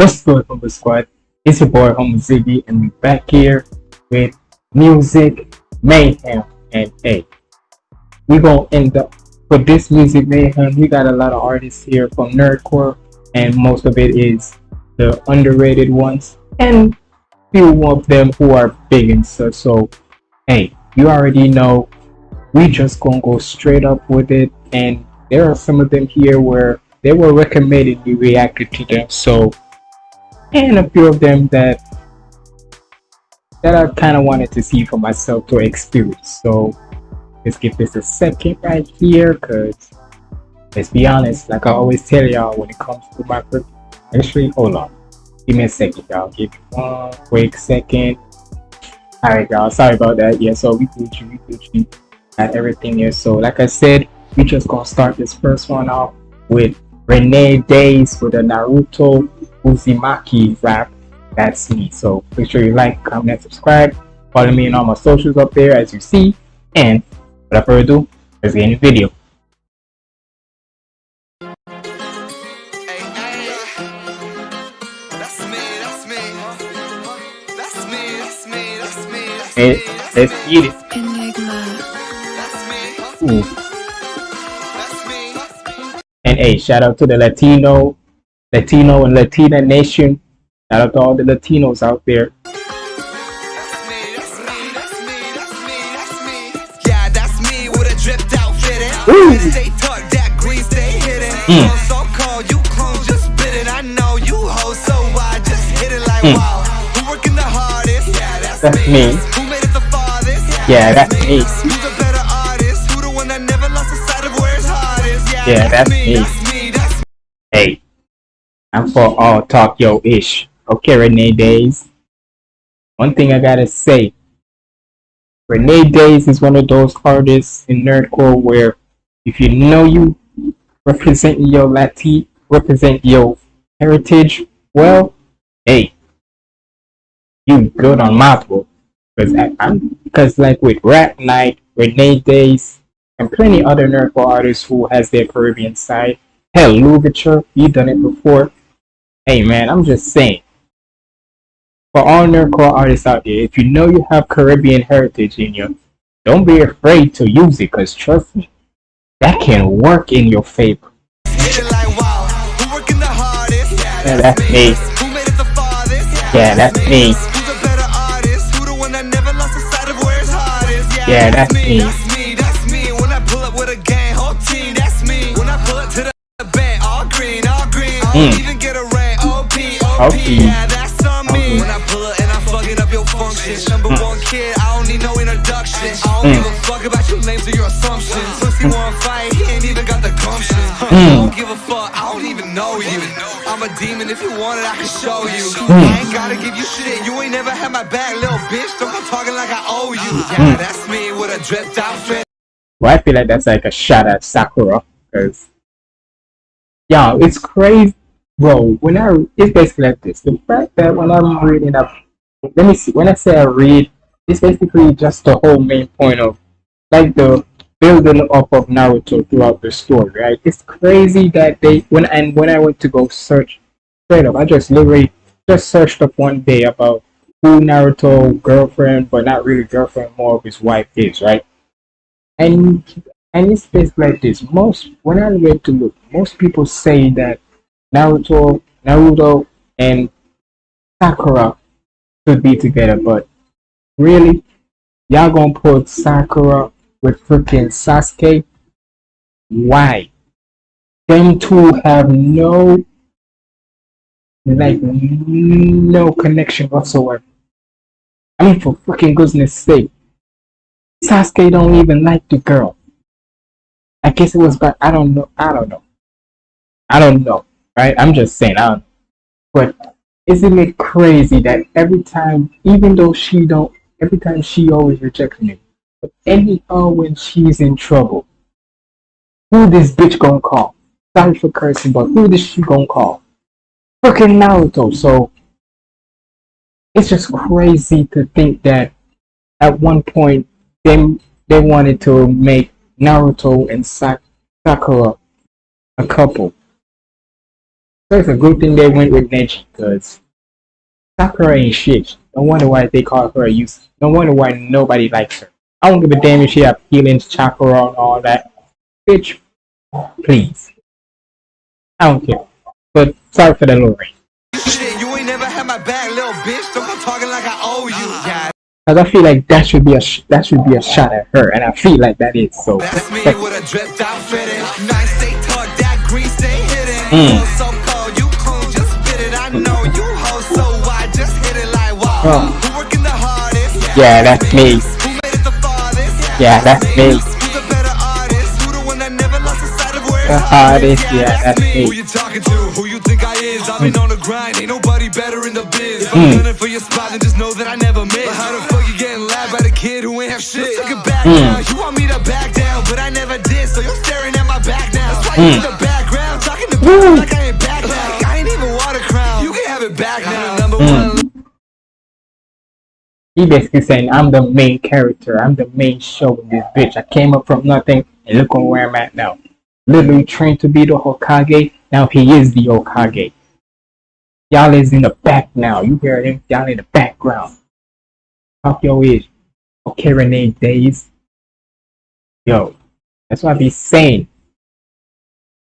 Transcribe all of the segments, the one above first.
What's good, Humble Squad? It's your boy, Humble Ziggy, and we're back here with music mayhem. And hey, we're gonna end up with this music mayhem. We got a lot of artists here from nerdcore, and most of it is the underrated ones, and few of them who are big and such. So, hey, you already know. We just gonna go straight up with it, and there are some of them here where they were recommended we reacted to them. So and a few of them that that I kind of wanted to see for myself to experience. So let's give this a second right here, cause let's be honest, like I always tell y'all when it comes to my actually hold on, give me a second, y'all. Give me one quick second. All right, y'all. Sorry about that. Yeah, so we Gucci, we Gucci, and everything here. So like I said, we just gonna start this first one off with Renee Days with a Naruto Uzumaki rap. That's me. So make sure you like, comment, subscribe. Follow me on all my socials up there as you see. And without further ado, let's get into the video. Let's get it. Ooh. And hey, shout out to the Latino, Latino and Latina nation. Shout out to all the Latinos out there. Ooh. Stay tucked, that green stay hidden. Mm. So cold, you clone just spit it. I know you hoes, so I just hit it like mm. wow. Who working the hardest? Yeah, that's, that's me. me. Who made it the farthest? Yeah, yeah that's me. me. Yeah, that's me. Hey, I'm for all Tokyo-ish. Okay, Renee Days. One thing I gotta say, Renee Days is one of those artists in nerdcore where if you know you represent your Latin, represent your heritage, well, hey, you good on my book. Because I'm because like with Rap Night, Renee Days, and plenty other nerdcore artists who has their Caribbean side. Hell, Louverture, he done it before. Hey man, I'm just saying. For all nerdcore artists out there, if you know you have Caribbean heritage in you, don't be afraid to use it, cause trust me, that can work in your favor. Yeah, that's me. Yeah, that's me. Yeah, that's me. Mm. Even get a red OP, OP, yeah, that's on me. When I pull up and I'm fucking up your function. Number mm. one kid, I don't need no introduction. I don't mm. give a fuck about your names or your assumptions. Hmm. Pussy wanna fight, he ain't even got the gumption. Hmm. I don't give a fuck, I don't even know you. I'm a demon, if you want it, I can show you. Hmm. I ain't gotta give you shit, you ain't never had my back, little bitch. Don't come talking like I owe you. Uh-huh. Yeah, that's me with a dripped outfit. Well, I feel like that's like a shot at Sakura, because, yeah, it's crazy bro, when I it's basically like this. The fact that when I'm reading up, let me see. When I say I read, it's basically just the whole main point of like the building up of Naruto throughout the story, right? It's crazy that they when and when I went to go search straight up, I just literally just searched up one day about who Naruto girlfriend, but not really girlfriend, more of his wife is, right? And and it's basically like this. Most when I went to look, most people say that Naruto, Naruto, and Sakura should be together, but really, y'all gonna put Sakura with freaking Sasuke? Why? Them two have no, like, no connection whatsoever. I mean, for freaking goodness sake, Sasuke don't even like the girl. I guess it was, but I don't know. I don't know. I don't know right? I'm just saying, um, but isn't it crazy that every time, even though she don't, every time she always rejects me, but anyhow when she's in trouble, who this bitch gonna call? Sorry for cursing, but who this she gonna call? Fucking Naruto. So it's just crazy to think that at one point they they wanted to make Naruto and Sakura a couple So it's a good thing they went with Neji because Sakura ain't shit. No wonder why they call her a use. No wonder why nobody likes her. I don't give a damn if she have feelings, chakra, and all that. Bitch, please. I don't care. But sorry for the little. Shit, you ain't never had my back, little bitch. Don't go talking like I owe you. Yeah. Cause I feel like that should be a that should be a shot at her, and I feel like that is so. That's me with a dripped out fitting. Nice stay tuck, that stay hidden. Mm. Oh. Yeah, that's me. Who made it? Yeah, that's me. Who's a better artist? Who the one that never lost the sight of where The it's hardest, yeah, that's me. Who you talking to? Who you think I is? I've been hmm. on the grind, ain't nobody better in the biz. If. I'm hmm. gunning for your spot, then just know that I never miss. But how the fuck you getting laughed by the kid who ain't have shit? Let's it back Mm. now. You want me to back down, but I never did, so you're staring at my back now. That's why you hmm. in the background, talking to me like I He basically saying I'm the main character. I'm the main show in this bitch. I came up from nothing, and look on where I'm at now. Literally trained to be the Hokage. Now he is the Hokage. Y'all is in the back now. You hear him? Y'all in the background. Talk your is. Okay, Renee Days. Yo, that's what I be saying.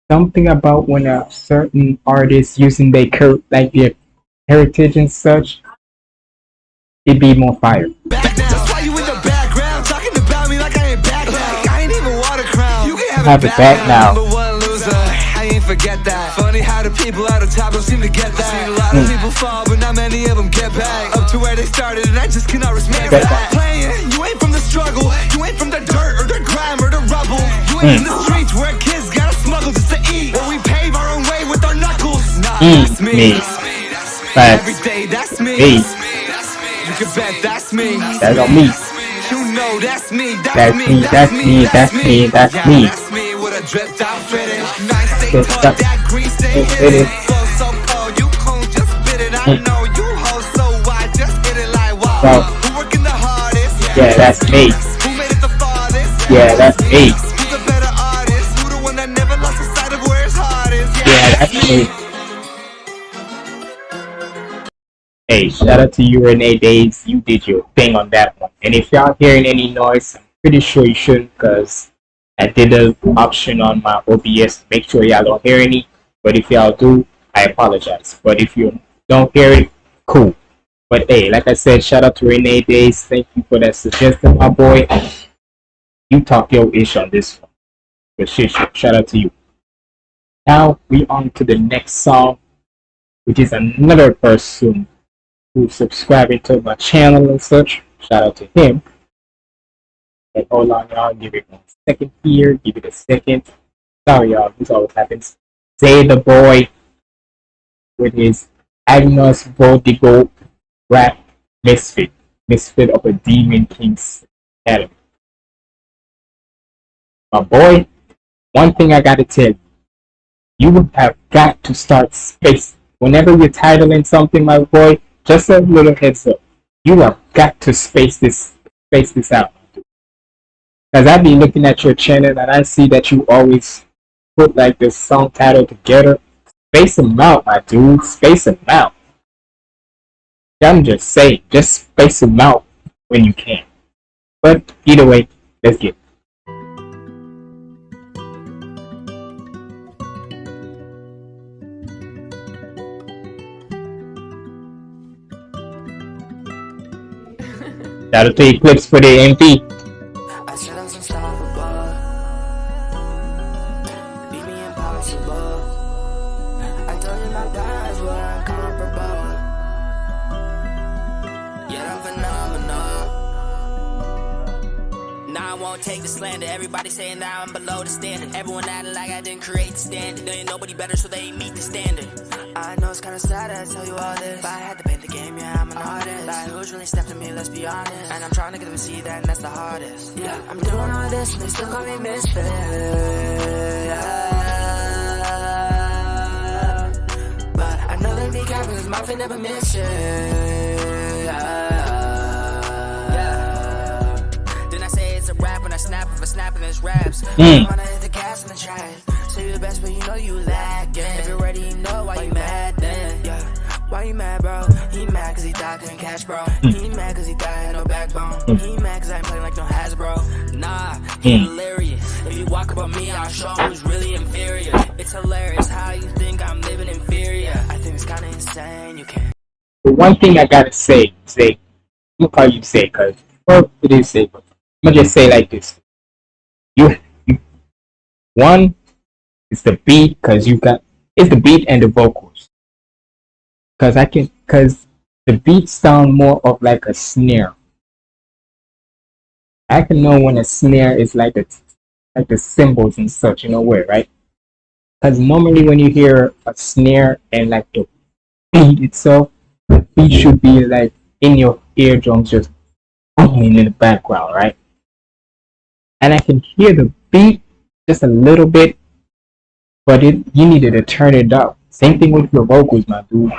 Something about when a certain artist using their cur- like their heritage and such, it be more fire. That's why you in the background, talking about me like I ain't back now. I ain't even water crown. You can have, Have it back now. Number one loser, I ain't forget that. Funny how the people at the top don't seem to get that. Seen a lot of Hmm. people fall, but not many of them get back. Up to where they started, and I just cannot respect Get that. Playing, you ain't from the struggle. You ain't from the dirt or the grime or the rubble. You ain't Mm. in the streets where kids gotta smuggle just to eat. Where we pave our own way with our knuckles. Nah, Mm, that's me. me. That's me. That's me. Facts. Every day, that's me. Me. Can bet that's me. That's on me. You know that's me, that's, That's me, me, that's me, that's me, that's yeah, me. That's me with a dripped out fitting. Nice stay out. that green stay It hidden. is. Flow so cold, you cool, just spit it. I Mm. know you hoe, so I just hit it like wow. Who working the hardest? Yeah, that's me. Who made it the farthest? Yeah, that's me. Who's a better artist? Who the one that never lost the sight of where his heart is? Yeah, that's me. Hey, shout out to you, Renee Days. You did your thing on that one. And if y'all hearing any noise, I'm pretty sure you shouldn't because I did the option on my OBS. to Make sure y'all don't hear any. But if y'all do, I apologize. But if you don't hear it, cool. But hey, like I said, shout out to Renee Days. Thank you for that suggestion, my boy. You talk your ish on this one. But shit, shout out to you. Now we on to the next song, which is another person who's subscribing to my channel and such. Shout out to him. And hold on, y'all. Give it one second here. Give it a second. Sorry, y'all. This always happens. Say the boy with his Agnos Voldigo rap misfit. Misfit of a Demon King's Academy. My boy, one thing I gotta tell you you have got to start space. Whenever you're titling something, my boy, just a little heads up. You have got to space this space this out. Because I be looking at your channel and I see that you always put like the song title together. Space them out, my dude. Space them out. I'm just saying, just space them out when you can. But either way, let's get. Yeah, I'm phenomenal. Now I won't take the slander. Everybody saying now I'm below the standard. Everyone acting like I didn't create the standard. There ain't nobody better, so they ain't meet the standard. I know it's kinda sad to tell you all this. But I had to paint the game, yeah, I'm an artist. Like, who's really stepped to me, let's be honest. And I'm trying to get them to see that, and that's the hardest. Yeah, I'm doing all this, and they still call me misfit. Yeah. But I know they be capping, cause my fit never miss it. Yeah. Then I say it's a rap when I I snap if I snap in his raps. Mm. Wanna hit the gas in the track. Say your best, but you know you lagging. If you're ready, you know why you mad then. Yeah. Why you mad, bro? He mad cause he thought couldn't catch, bro. Hmm. He mad cause he thought had no backbone. Hmm. He mad cause I ain't playing like no Hasbro. Nah, he hmm. hilarious. If you walk up on me, I'll show him who's really inferior. It's hilarious how you think I'm living inferior. I think it's kinda insane, you can't. The one thing I gotta say, say, look how you say, cause well, it is say, but I'm gonna just say like this. You, you one is the beat, cause you got it's the beat and the vocals. Cause I can, cause the beat sound more of like a snare. I can know when a snare is like a, like the cymbals and such, you know where, right? Because normally when you hear a snare and like the beat itself, the beat should be like in your eardrums, just booming in the background, right? And I can hear the beat just a little bit, but it you needed to turn it up. Same thing with your vocals, my dude.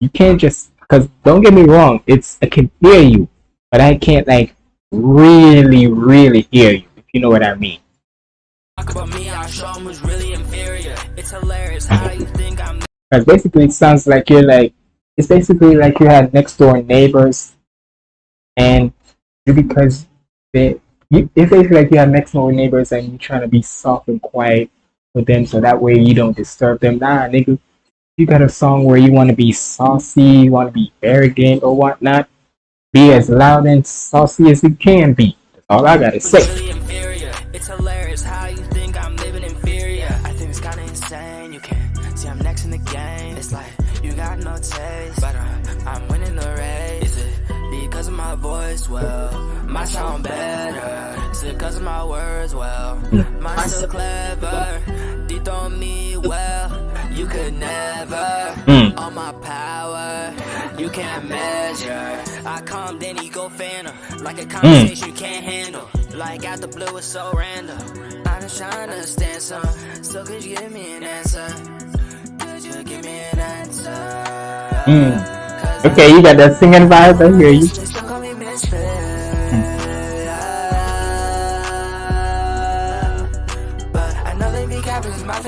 You can't just because don't get me wrong, it's I can hear you, but I can't like really, really hear you. If you know what I mean. Talk about me, I'll show him who's really inferior. It's hilarious how you think I'm Because basically, it sounds like you're like it's basically like you had next door neighbors, and you because they you it's basically like you have next door neighbors and you're trying to be soft and quiet with them so that way you don't disturb them. Nah, nigga, you got a song where you want to be saucy, you want to be arrogant or whatnot. Be as loud and saucy as you can be. That's all I gotta say. It's hilarious how you think I'm living inferior. I think it's kinda insane. You can't see I'm next in the game. It's like you got no taste, but uh, I'm winning the race. Is it because of my voice? Well, my sound better. Is it because of my words? Well, mine's so clever. Dethrone me well. You could never. Mm. All my power, you can't measure. I calm then you go phantom. Like a conversation you can't handle. Like out the blue, it's so random. I'm just trying to stand some. So could you give me an answer? Could you give me an answer? Mm. Okay, you got that singing vibe. I hear you.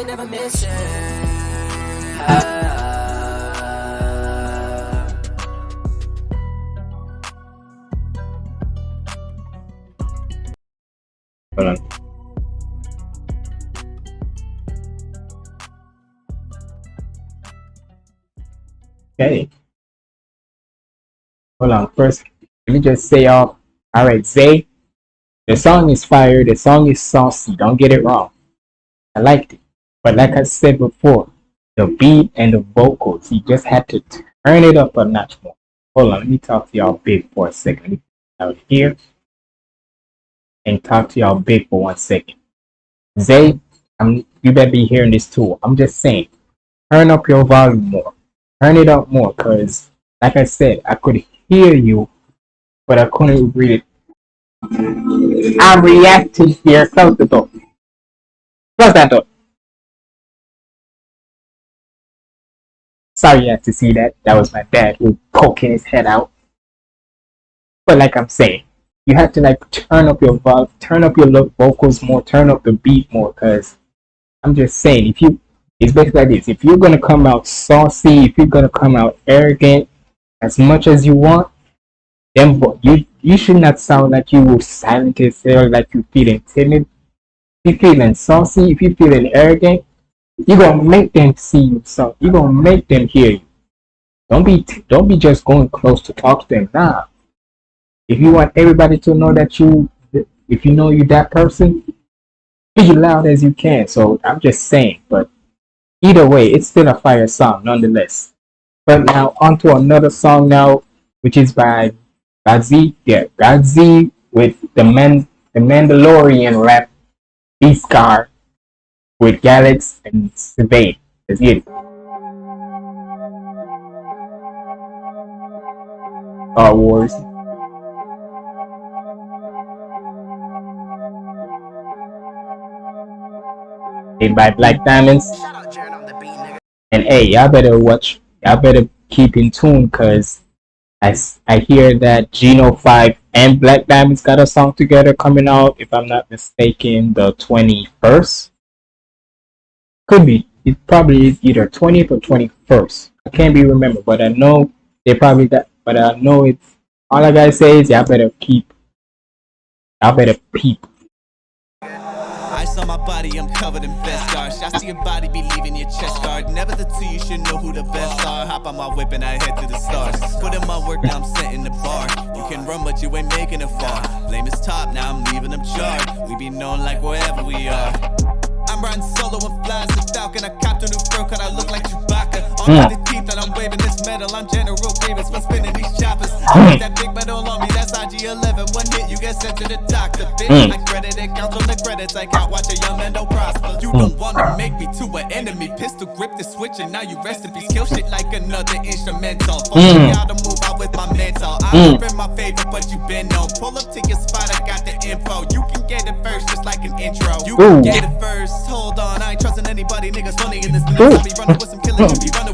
Fit never missing. Hold on. Okay. Hold on. First, let me just say. All right, Zay. The song is fire. The song is saucy. Don't get it wrong. I liked it. But like I said before, the beat and the vocals, you just had to turn it up a notch more. Hold on. Let me talk to y'all big for a second. Out here and talk to y'all big for one second. Zay, I'm you better be hearing this too. I'm just saying, turn up your volume more. Turn it up more, cause like I said, I could hear you, but I couldn't read it. I'm reacting here. Close the door. Close that door. Sorry you had to see that. That was my dad who poking his head out. But like I'm saying, you have to like turn up your vo- turn up your vocals more, turn up the beat more, cause I'm just saying if you it's basically like this. If you're gonna come out saucy, if you're gonna come out arrogant as much as you want, then you you should not sound like you will silent yourself, like you feeling timid. If you feeling saucy, if you feeling arrogant, you're gonna make them see you. So you're gonna make them hear you. Don't be don't be just going close to talk to them. Nah, if you want everybody to know that you if you know you're that person be as loud as you can so i'm just saying but either way it's still a fire song nonetheless but now on to another song now which is by Gadzi yeah Gadzi with the man the Mandalorian rap Beskar with Galax and Sylvain let's it Star Wars made by Black Diamonds. And hey, y'all better watch. Y'all better keep in tune, cause i hear that Geno Five and Black Diamonds got a song together coming out, if I'm not mistaken, the 21st. Could be. It probably is either 20th or 21st. I can't be remember, but I know they probably got, but I know it's, all I gotta say is y'all better keep, y'all better peep Ice on my body, I'm covered in beskar. I see your body be leaving your chest guard. Never the two, you should know who the best are. Hop on my whip and I head to the stars. Put in my work, now I'm setting the bar. You can run, but you ain't making it far. Lame is top, now I'm leaving them charred. We be known like wherever we are. I'm riding solo and flying the falcon. I copped a new fur cut, I look like Chewbacca. On yeah. the teeth that I'm waving this metal, I'm General Grievous for spinning these choppers. that big metal on me, that's IG11. One hit, you get sent to the doctor. Bitch, mm. I credit it, count on the credits I count. Watch a young man don't prosper. You don't wanna make me to an enemy. Pistol grip the switch, and now you rest in peace. Kill shit like another instrumental. Mm. How to move out with my mental. I'm mm. in my favorite, but you been known. Pull up to your spot, I got the info. You can get it first, just like an intro. You can get it first. Hold on, I ain't trusting anybody. Niggas funny in this. I'll be running with some killers, be running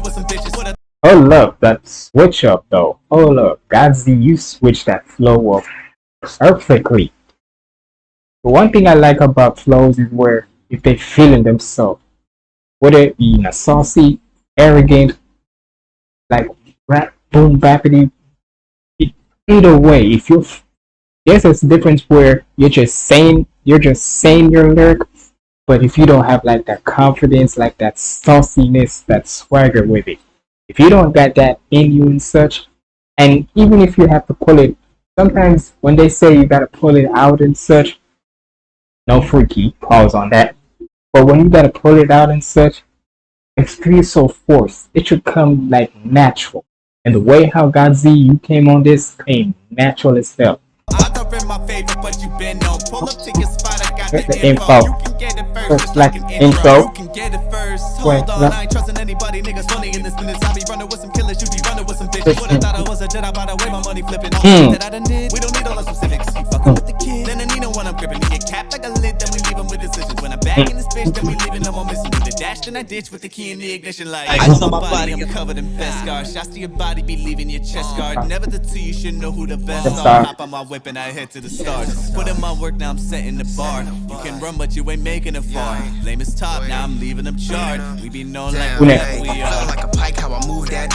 Oh look, that switch up though. Oh look, Godzy, you switch that flow up perfectly. The one thing I like about flows is where if they feeling themselves, whether it be in a saucy, arrogant, like rap, boom, bappity, either way, if you're there's a difference where you're just saying you're just saying your lyric, but if you don't have like that confidence, like that sauciness, that swagger with it, if you don't got that in you and such, and even if you have to pull it, sometimes when they say you gotta pull it out and such, no freaky pause on that. But when you gotta pull it out and such, it feels so forced. It should come like natural. And the way how Godzy you came on this came natural as hell. Favorite, but you been on. Pull up to your spot, I got the, the info. info. You can get it first, like, like an intro. You can get it first. Hold on, I ain't trusting anybody. Niggas funny in this minute. I be running with some killers, you be running with some bitches. Would've thought I was a Jedi by the way my money flipping. All mm. that I done did, we don't need all the specifics. You fucking with the kid, then I need no one I'm gripping. You get capped like a lid, then we leave them with decisions. When I'm back in this bitch, then we leaving them all missing. The dash, then I ditch with the key in the ignition light. I on my body, I'm covered in beskar. Shots to your body, be leaving your chest guard. Never the two, you should know who the best are. Hop on my whip and I head to the stars. Put in my work, now I'm setting the bar. You can run, but you ain't making it far. Lame is top, now I'm leaving them charred. We be known like we are. Like a pike, how I move that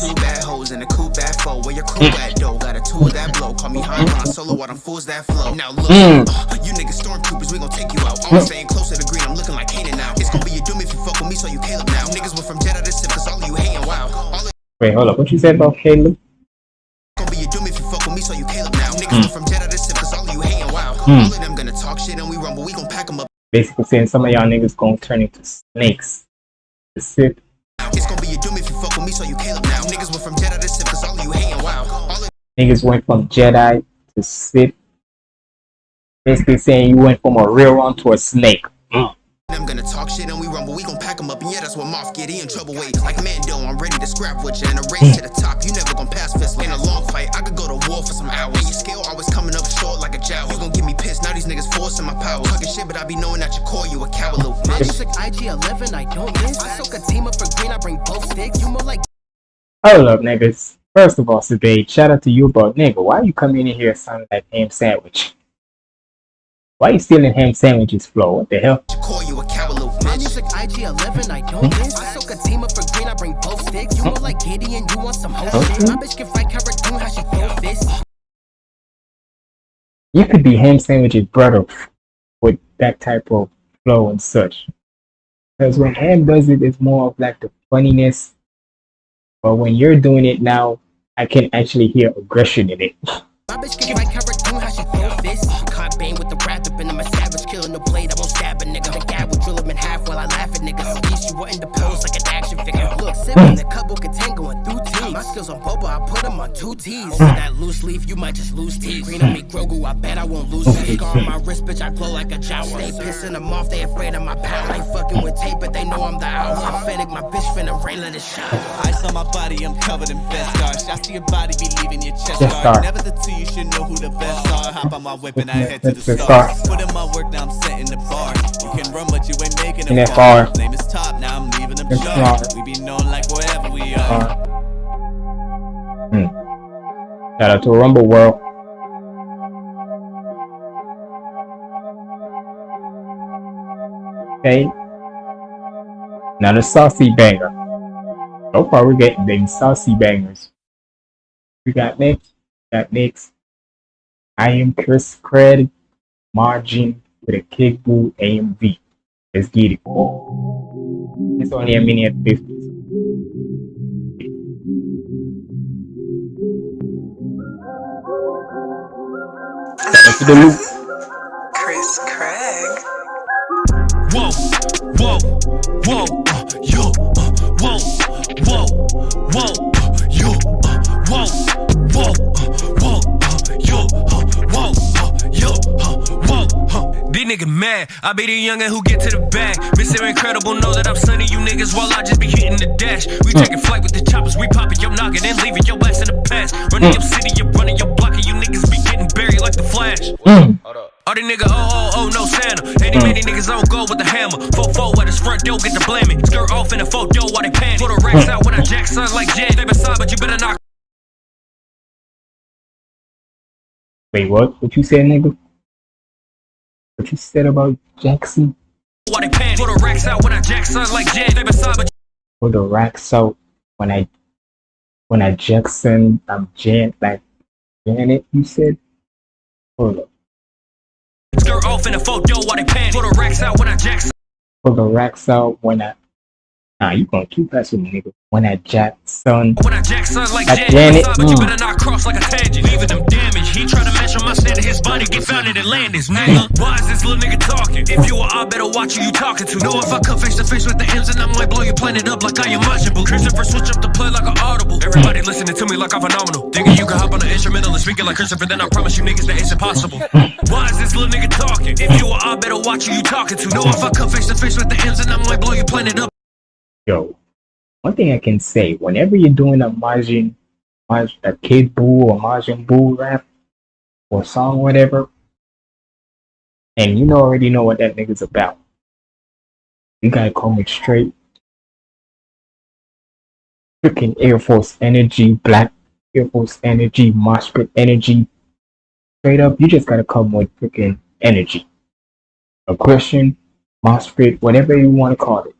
two bad hoes in a coupe bad foe. Where your crew at though? Got a tool that blow. Call me high solo, while them fools that flow. Now look, mm. uh, you niggas stormtroopers, we gon' take you out. I'm staying close to the green, I'm looking like Kanan now. It's gonna be your doom if you fuck with me, so you Caleb now. Niggas went from Jedi to Sith, cause all of you hating wow. Wait, hold up. What you said about Caleb? Gonna be your doom if you fuck with me, so you Caleb now. Niggas mm. went from Jedi to Sith, cause all of you hating wow. Mm. All of them gonna talk shit and we rumble, we gon' pack them up. Basically saying some of y'all niggas gonna turn into snakes. The Sith. It's gonna be your doom if you fuck with me, so you Caleb now. Niggas went from Jedi to Sith, cause all of you hating wow. Niggas went from Jedi to Sith. Basically saying you went from a real one to a snake. I'm gonna talk shit and we rumble, we gon' pack them up, and yeah, that's what Moff get in trouble with. Like Mando, I'm ready to scrap with you, and a race to the top, you never gon' pass fist. In a long fight, I could go to war for some hours. And your scale always coming up short like a jowl. You gon' get me pissed, now these niggas forcing my power. Talking shit, but I be knowing that your core, you a coward, little bitch. Music IG11, I don't miss. I soak a team up for green, I bring both sticks. You more like. Hold up, niggas. First of all, Sabay, shout out to you, but nigga, why you coming in here sounding like ham sandwich? Why are you stealing ham sandwiches, Flo? What the hell? Call you a My music IG11, I don't hmm? miss. I soak a team up for green, I bring both sticks. You hmm? more like Gideon, you want some whole shit. My bitch can fight Cara how she throw fists. You could be ham sandwiches brother with that type of flow and such. Because when ham does it, it's more of like the funniness. But when you're doing it now, I can actually hear aggression in it. And I'm a savage, killing the blade, I won't stab a nigga. The guy will drill him in half while I laugh at niggas. At least you were in the pose like an action figure. Look, sipping the couple contain going through teams. My skills on Boba, I put them on two T's. Over that loose leaf, you might just lose teeth. Green on me, Grogu, I bet I won't lose teeth. Scar on my wrist, bitch, I glow like a Jawa. Stay pissing them off, they afraid of my power. Ain't fucking with tape, but they know I'm the owl. I'm Fennec, my bitch finna rain, let it shine. Ice on my body, I'm covered in beskar. Shots to your body, be leaving your chest guard. Never the two, you should know who the best are. Hop on my whip and I head to the stars. Put in my work, now I'm setting the bar. You can run, but you ain't making it far. Name is top, now I'm we be known like wherever we are. Uh, hmm. Shout out to Rumble World. Okay. Not a saucy banger. So far we're getting them saucy bangers. We got next. Got next. I am Chris Cred. Margin with a kick boot AMV. Let's get it. It's only a minute 50. Shout to the loop. Chris Craig. Whoa, whoa, whoa, uh, yo, uh, whoa, whoa, whoa, uh, yo, uh, whoa, whoa, whoa, These niggas mad. I be the youngin' who get to the bag. Mr. Incredible know that I'm sunning you niggas while I just be hitting the dash. We taking flight with the choppers, we poppin' your noggin' and leaving your ass in the past. Running your city, you running your block, and you niggas be getting buried like the flash. Mm. All these niggas, oh, oh, oh, no Santa. Ain't Mm. many niggas don't go with the hammer. Fo fo at his front door, get the blaming. Skirt off in the a photo while they pan. Throw the racks out when I jack son like Jen. They beside, but you better not Wait, what? What you said, nigga? What you said about Jackson? they pan. Throw the racks out when I jack son like Jen. They beside, but For the racks out when I when I Jackson I'm Jan like Janet, you said? Hold up. skirt off in a photo while they pan. Throw the racks out when I jack son. For the racks out when I Nah, you gonna keep with me, nigga. When I Jackson When I jack son like. Janet, but you mm. better not cross like a tangent. Leaving them damage. He try to measure my standard. His body get found in Atlantis, nigga. Why is this little nigga talking? If you are, I better watch who you talking to. Know if I come face to face with the ends and I might blow your planet up like I am Majin Buu. Christopher switch up the play like an audible. Everybody listening to me like I'm phenomenal. Thinking you can hop on the instrumental and speak it like Christopher, then I promise you niggas that it's impossible. Why is this little nigga talking? If you are, I better watch who you talking to. Know if I come face to face with the ends and I might blow your planet up. yo. One thing I can say, whenever you're doing a Maj, a Kid Buu or Majin Buu rap or song, whatever, and you know already know what that nigga's about. You gotta come with straight freaking Air Force energy, black Air Force energy, mosh pit energy. Straight up, you just gotta come with freaking energy. Aggression, mosh pit, whatever you wanna call it.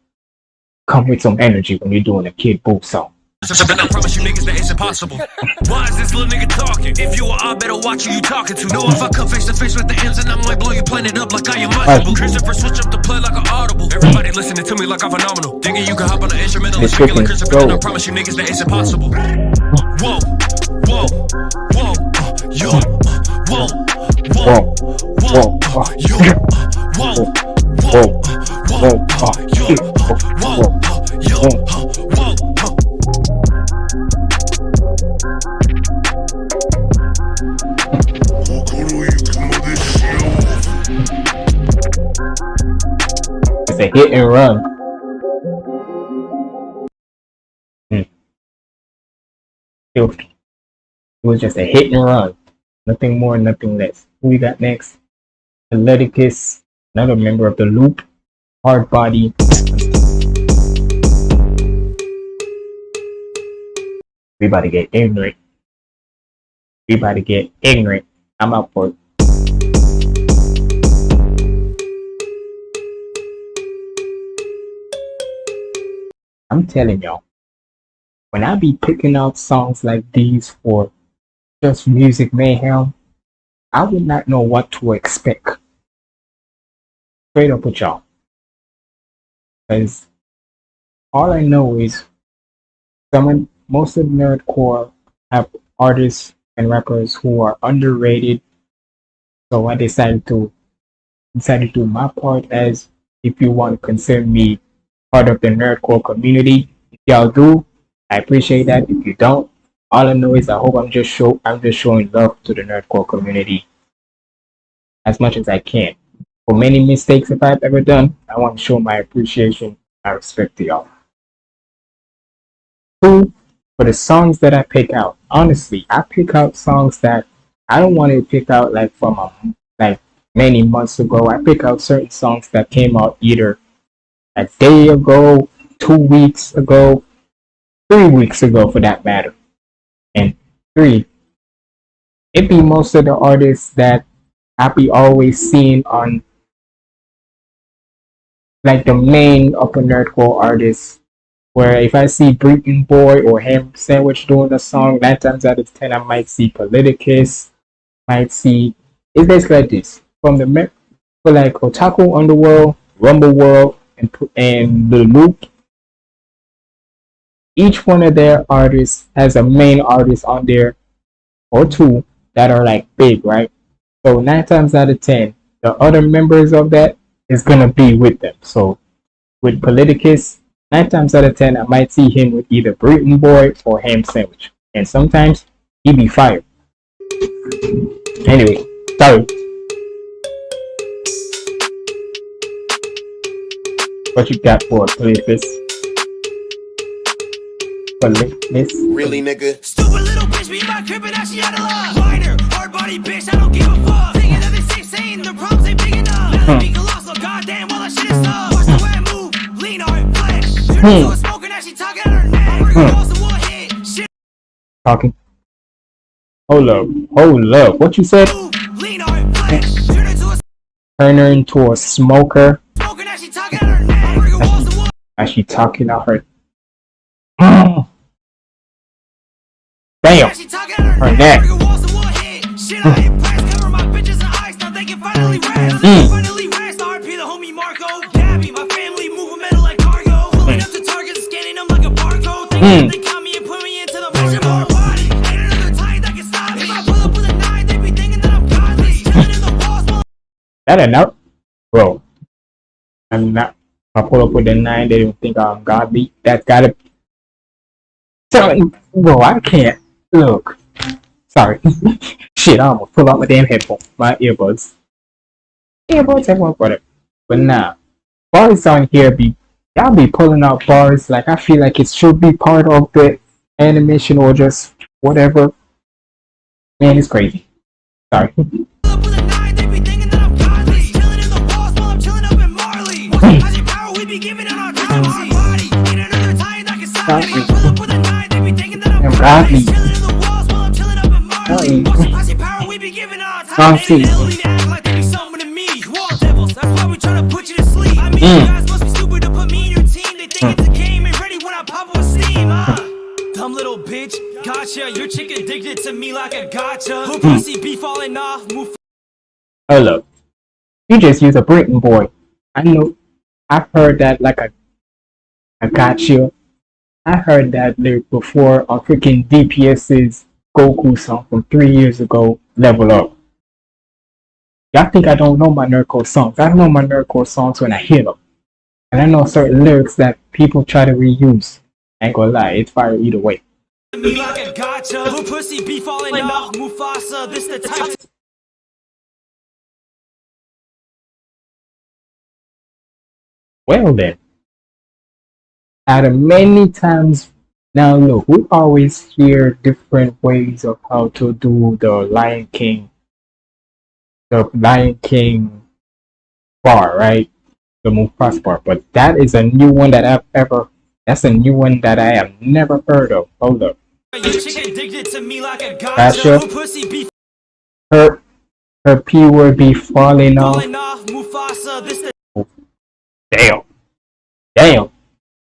Come with some energy when you're doing a Kid Buu song. So I promise you niggas that it's impossible. Why is this little nigga talking? If you are, I better watch who you talking to. Know if I come face to face with the ends and I might blow your planet up like I am Christopher switch up the play like an audible. Everybody listening to me like I'm phenomenal. Thinking you can hop on the instrumental and like Christopher, then I promise you niggas that it's impossible. Whoa, whoa, whoa, yo, whoa, whoa, Whoa, whoa, whoa, yo, uh, whoa, It's a hit and run. Hmm. Filthy. It was just a hit and run. Nothing more, nothing less. Who we got next? Atleticus, another member of the Loop. Hard Body. We about to get ignorant. We about to get ignorant. I'm out for it. I'm telling y'all, when I be picking out songs like these for just music mayhem, I would not know what to expect. Straight up with y'all. Because all I know is someone, most of nerdcore have artists and rappers who are underrated. So I decided to decided to do my part as if you want to consider me part of the nerdcore community. If y'all do, I appreciate that. If you don't, all I know is I hope I'm just show I'm just showing love to the nerdcore community as much as I can. For many mistakes that I've ever done, I want to show my appreciation, my respect to y'all. Two, for the songs that I pick out, honestly, I pick out songs that I don't want to pick out like from a, like many months ago. I pick out certain songs that came out either a day ago, two weeks ago, three weeks ago for that matter. And three, it be most of the artists that I be always seeing on like the main upper nerdcore artists. Where if I see Breaking Boy or Ham Sandwich doing a song, nine times out of ten I might see Politicus, might see it's basically like this. From the for like Otaku Underworld, Rumble World, and and the Loop. Each one of their artists has a main artist on there or two that are like big, right? So nine times out of ten, the other members of that is gonna be with them. So with Politicus, nine times out of ten, I might see him with either Britain Boy or Ham Sandwich, and sometimes he be fired. Anyway, sorry. What you got for Politicus? Politicus? Really, nigga? Stupid little bitch be in my crib and now she out of love. Whiner, hard body bitch, I don't give a fuck. Thinking that they say saying the problems ain't big enough. Let me be colossal, goddamn, all that shit is tough. Watch the way I move, lean on flex. Turn into a smoker, now she talking out her neck. Bring her balls to one hit, shit Talking. Hold up, hold up. What you said? Turn into a Turn her into a smoker. now she talking out her neck. Bring her That enough? Bro. I'm not. I pull up with the nine, they don't think um, I'm godly. That's gotta. Tell Bro, I can't. Look. Sorry. Shit, I'm gonna pull out my damn headphone. My earbuds. Earbuds, everyone, whatever. But nah. Bars on here be. Y'all be pulling out bars like I feel like it should be part of the animation or just whatever. Man, it's crazy. Sorry. sleep. I mean, Mm. gotcha. Your chick addicted to me like a gotcha. Her pussy be falling off, move up. You just use a Britain boy. I know. I've heard that like a. I got you. I heard that lyric before on freaking DPS's Goku song from three years ago, Level Up. Y'all think I don't know my nerdcore songs? I know my nerdcore songs when I hear them. And I know certain lyrics that people try to reuse. I ain't gonna lie, it's fire either way. Well then, of many times now look, we always hear different ways of how to do the Lion King, the Lion King bar, right? The Mufasa bar, but that is a new one that I've ever. That's a new one that I have never heard of. Hold up, Your chick addicted to me like a Gotcha. Her her p word be falling off. falling off, Mufasa. This the Damn, damn.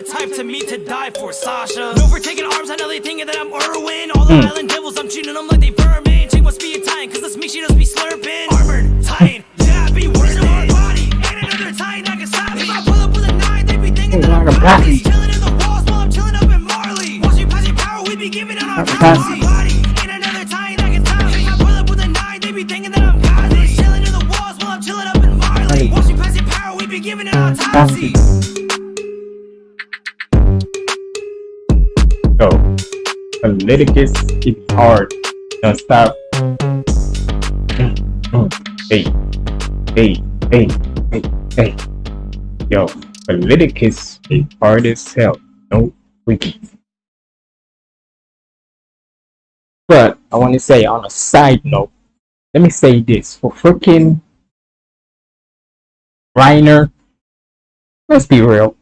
Type to me to die for Sasha. No for taking arms, I know they thinking that I'm Irwin. All the Mm. island devils, I'm treating them like they vermin. Chick must be Italian, cause that's me, she just be slurping. Armored, Titan, yeah, be worse than our body. Ain't another Titan that can stop. If I pull up with a nine, they be thinking that I'm like a godly. Batman. Chilling in the walls while I'm chilling up in Marley. Once you pass your power, we be giving out our Like a time. Batman. Our body, ain't another Titan that can stop. If I pull up with a nine, they be thinking that I'm godly. Chilling in the walls while I'm chilling up in Marley. Once you pass your power, we be giving it our time. Batman. So, Politicus is hard. Don't stop. Hey, hey, hey, hey, hey. Yo, Politicus is hard as hell. No wiki. But I want to say on a side note, let me say this for freaking Reiner. Let's be real.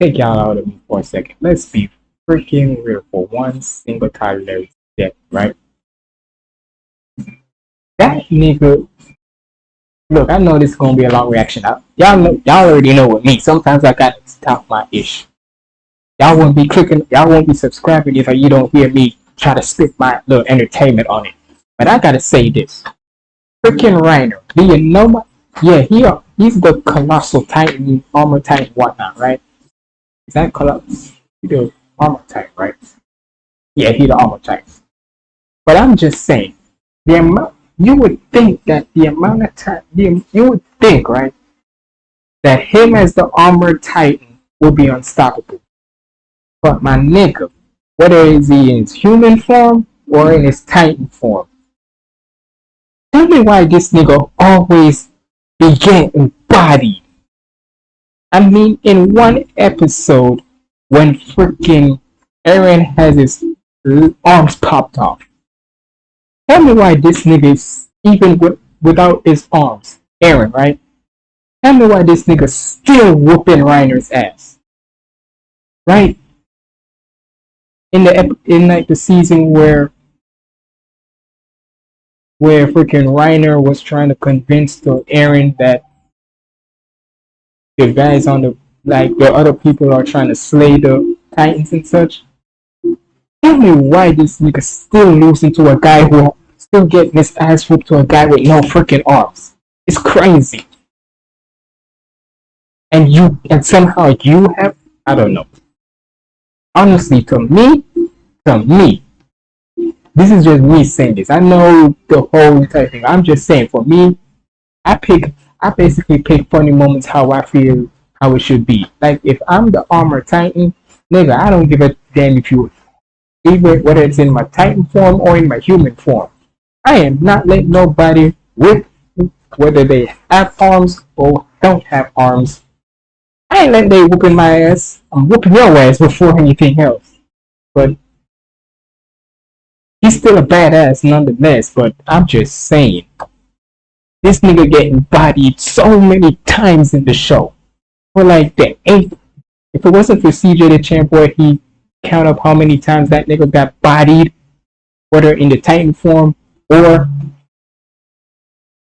Take y'all out of me for a second. Let's be freaking real for one single is that, right? That nigga look, I know this is gonna be a long reaction. I, y'all know, y'all already know with me. Sometimes I gotta stop my ish. Y'all won't be clicking, y'all won't be subscribing if you don't hear me try to spit my little entertainment on it. But I gotta say this. Freaking Reiner. Do you know my yeah, he he's the colossal titan, armor titan, whatnot, right? Is that colossal? The armor titan, right? Yeah, he the armor titan. But I'm just saying, the amount you would think that the amount of time the, you would think, right, that him as the armor titan will be unstoppable. But my nigga, whether is he in his human form or in his titan form, tell me why this nigga always be getting bodied. I mean, in one episode, when freaking Eren has his arms popped off. Tell me why this nigga is even with, without his arms. Eren, right? Tell me why this nigga still whooping Reiner's ass. Right? In the in like the season where where freaking Reiner was trying to convince the Eren that the guys on the like the other people are trying to slay the Titans and such. Tell me why this nigga still losing to a guy who still getting his ass whooped to a guy with no freaking arms. It's crazy. And you and somehow you have I don't know. Honestly, to me, to me, this is just me saying this. I know the whole entire thing. I'm just saying for me, I pick I basically pick funny moments how I feel how it should be. Like if I'm the armor titan, nigga, I don't give a damn if you even whether it's in my titan form or in my human form. I am not letting nobody whip whether they have arms or don't have arms. I ain't letting they whooping my ass. I'm whooping your ass before anything else. But he's still a badass nonetheless. But I'm just saying, this nigga getting bodied so many times in the show. For like the eighth, if it wasn't for CJ Dachamp where he count up how many times that nigga got bodied, whether in the Titan form or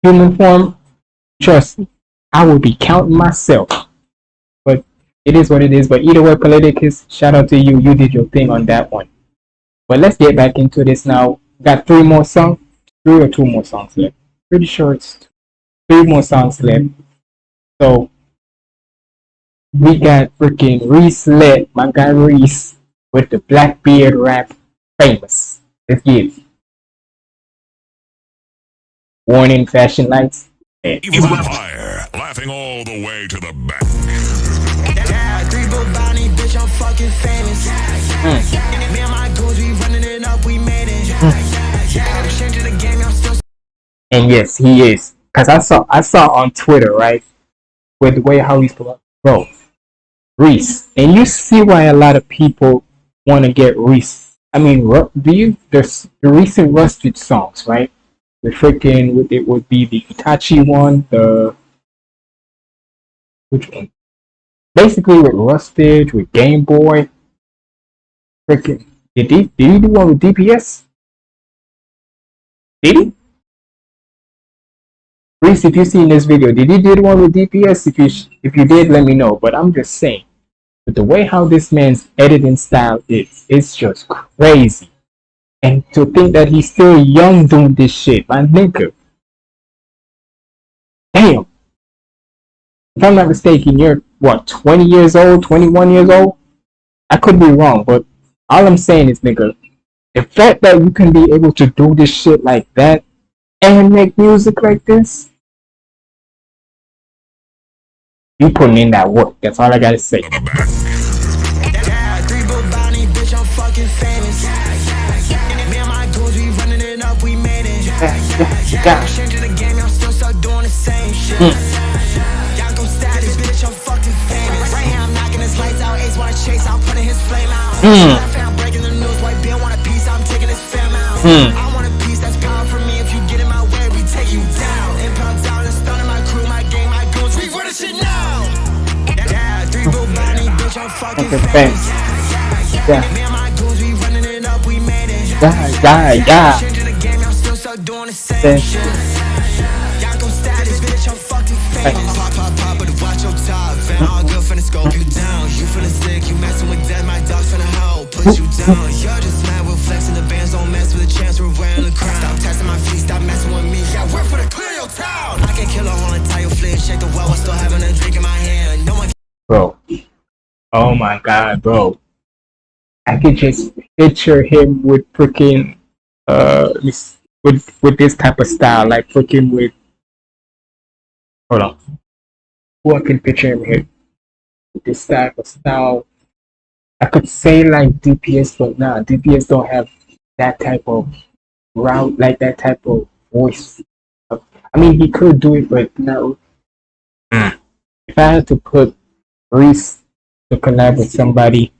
human form, trust me, I will be counting myself. But it is what it is. But either way, Politicus, shout out to you. You did your thing on that one. But let's get back into this now. Got three more songs, three or two more songs left. Pretty sure it's three more songs left. So we got freaking Reese Lit, my guy Reese, with the Blackbeard rap famous. Let's get it. Warning fashion lights. Evil Empire, laughing all the way to the bank. Hmm. Hmm. Three And yes, he is. Cause I saw I saw on Twitter, right? With the way how he's bro. Reese. And you see why a lot of people want to get Reese. I mean, do you there's the recent Rustage songs, right? The freaking with it would be the Itachi one, the which one? Basically with Rustage, with Game Boy. Freaking did he did he do one with DPS? Did he? Reese, if you seen this video, did you did one with DPS? If you if you did, let me know. But I'm just saying, the way how this man's editing style is, it's just crazy. And to think that he's still young doing this shit, my nigga. Damn. If I'm not mistaken, you're what, 20 years old, 21 years old? I could be wrong, but all I'm saying is, nigga, the fact that you can be able to do this shit like that and make music like this, you putting in that work. That's all I gotta say. The bank. Hmm. Hmm. Hmm. We made it. Yeah, yeah, yeah. Changing the game, I'm still stuck doing the same Same shit. Y'all gon' status, bitch, I'm Pop, pop, pop, but watch your top. Fan all good, finna scope you down. You feeling sick, you messing with death, my dog's finna help put you down. You're just mad with flexing the bands, don't mess with a chance, we're wearing the crown. Stop testing my feet, stop messing with me. Yeah, work for the clear your town. I can kill a whole entire fleet, shake the well, I'm still having a drink in my hand. No one bro. Oh my god, bro. I could just picture him with freaking uh with with this type of style, like freaking with hold on. Who I can picture him here with this type of style. I could say like DPS, but nah, DPS don't have that type of route, like that type of voice. I mean, he could do it, but no. If I had to put Reese to collab with somebody.